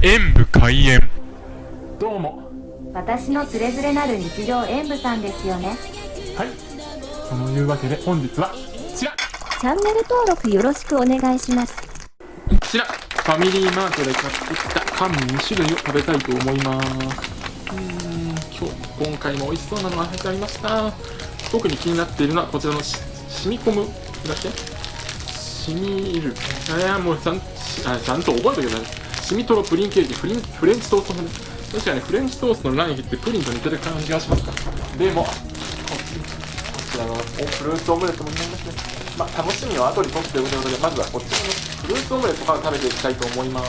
演武開演。どうも。私のつれづれなる日常演舞さんですよね。はい。そのいうわけで本日はこちら。チャンネル登録よろしくお願いします。こちら。ファミリーマートで買ってきたパン2種類を食べたいと思います。うーん。今日今回も美味しそうなのが入ってありました。特に気になっているのはこちらのし染み込むだっけ？染みる。いやもうちゃんあちゃんと覚えておけばいい染みとろプリンケーキフリンフレンチトーストもね確かにフレンチトーストの卵液ってプリンと似てる感じがしますか。でもこっちこちらのおフルーツオムレツも気になりますね。まあ楽しみは後にとっておくということでまずはこっち。のフルーツオムレツから食べていきたいと思います。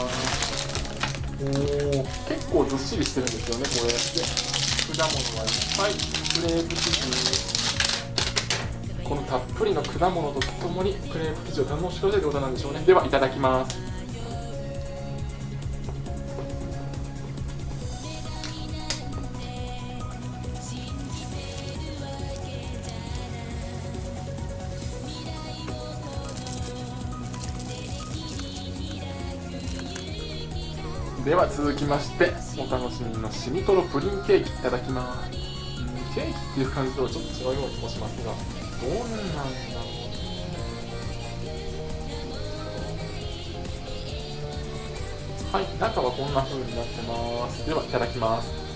おー結構ずっしりしてるんですよねこれ。で果物がいっぱい。クレープ生地。このたっぷりの果物とともにクレープ生地を堪能してくださいということなんでしょうね。ではいただきます。では続きましてお楽しみのしみとろプリンケーキいただきます。うんケーキっていう感じとはちょっと違うような気もしますがどうなんだろうはい中はこんな風になってます。ではいただきます。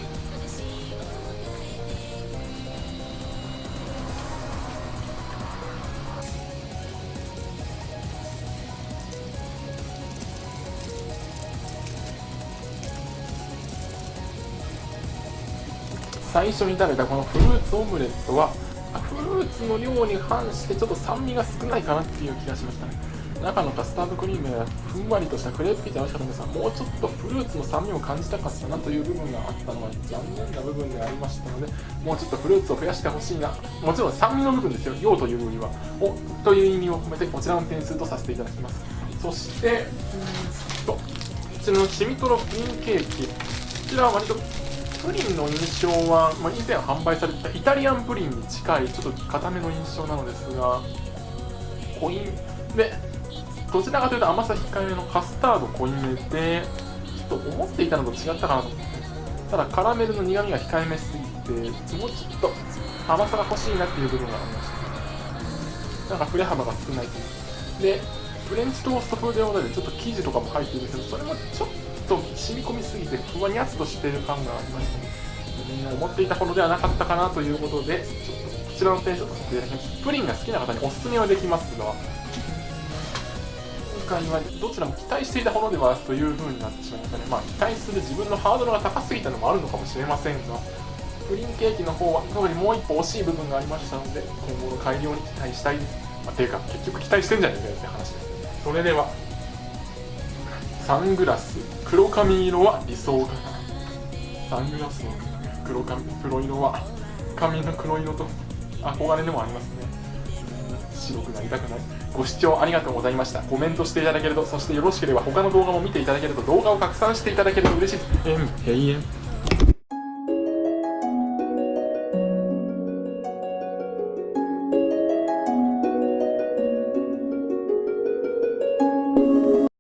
最初に食べたこのフルーツオムレットはフルーツの量に反してちょっと酸味が少ないかなっていう気がしましたね。中のカスタードクリームやふんわりとしたクレープ生地美味しかったんですがもうちょっとフルーツの酸味を感じたかったなという部分があったのは残念な部分でありましたのでもうちょっとフルーツを増やしてほしいな。もちろん酸味の部分ですよ量というよりは。おという意味を込めてこちらの点数とさせていただきます。そしてうん。とこちらのシミトロプリンケーキ。こちらは割とプリンの印象は、まあ、以前販売されてたイタリアンプリンに近いちょっと固めの印象なのですが濃い。でどちらかというと甘さ控えめのカスタード濃いめでちょっと思っていたのと違ったかなと。思ってただカラメルの苦みが控えめすぎてもうちょっと甘さが欲しいなっていう部分がありましたなんか振れ幅が少ないという。でフレンチトースト風ではないでちょっと生地とかも入っているんですけどそれもちょっと染み込みすぎてふわにゃっとしてる感がありましたね思っていたほどではなかったかなということでちょっとこちらの点数とさせていただきます。プリンが好きな方におすすめはできますが今回はどちらも期待していたほどではという風になってしまいましたね。まあ期待する自分のハードルが高すぎたのもあるのかもしれませんがプリンケーキの方は特にもう一歩惜しい部分がありましたので今後の改良に期待したい。です、まあ、ていうか結局期待してんじゃねえかよって話です。それではサングラス。黒髪色は理想かな。サングラスの黒髪黒色は髪の黒色と憧れでもありますね。白くなりたくない。ご視聴ありがとうございました。コメントしていただけるとそしてよろしければ他の動画も見ていただけると動画を拡散していただけると嬉しいです。えん。